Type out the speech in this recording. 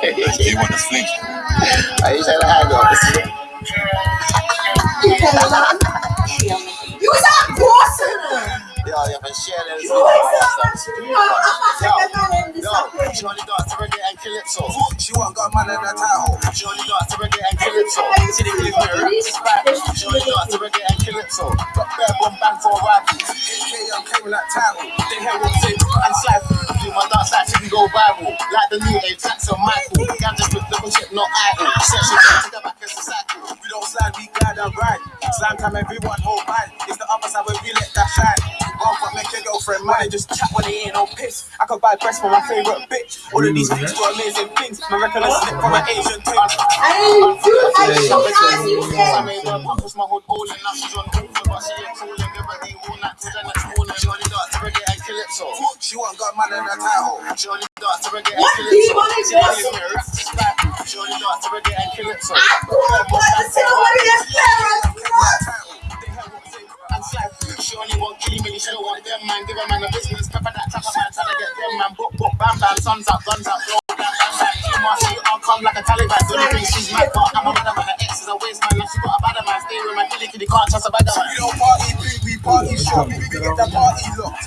want the fling. Are you saying I got this? You was out bossing Yo, you haven't shared it. You she only got to reggae and calypso. She want got man in the title. She only got to reggae and calypso. See the clip here, it's back. She only got to reggae and calypso. Got bare bomb bang for a rifle. AK, I'm claiming that title. They hear what's in and slap. Go viral. Like the new age, that's a Michael. Got just with double chip, not idle. Set she the back as a cycle. We don't slide, we glide and ride. Slam time, everyone hold mine. It's the other side where we let that shine. One fuck make your girlfriend mine. Just chat when they ain't no piss. I could buy breast for my favorite bitch. All of these things do amazing things. My reckon a slip from an Asian thing. I do I show as you I made her pop, push my hood all in. Now she's on over, but she ain't cool and give her the all night She want got man in the title. She only got to reggae and What do you calypso. want to See do? clip here, it's just back. She only got to reggae and calypso. Poor boy, the silver is parents. They hear what's in and. She only want killing me, she don't want them man. Give a man a business, pepper that tapper man, trying to get them man. Book, book, bam, bam, sons up, guns up, blow, bam, bam, bam. She must see I'll come like a Taliban. Don't think she's mad, but I'm a better man. Her ex is a waste man, and she got a better man. Stay with my killie, kitty, can't trust a better man. We don't party big, we party short. We get that party locked.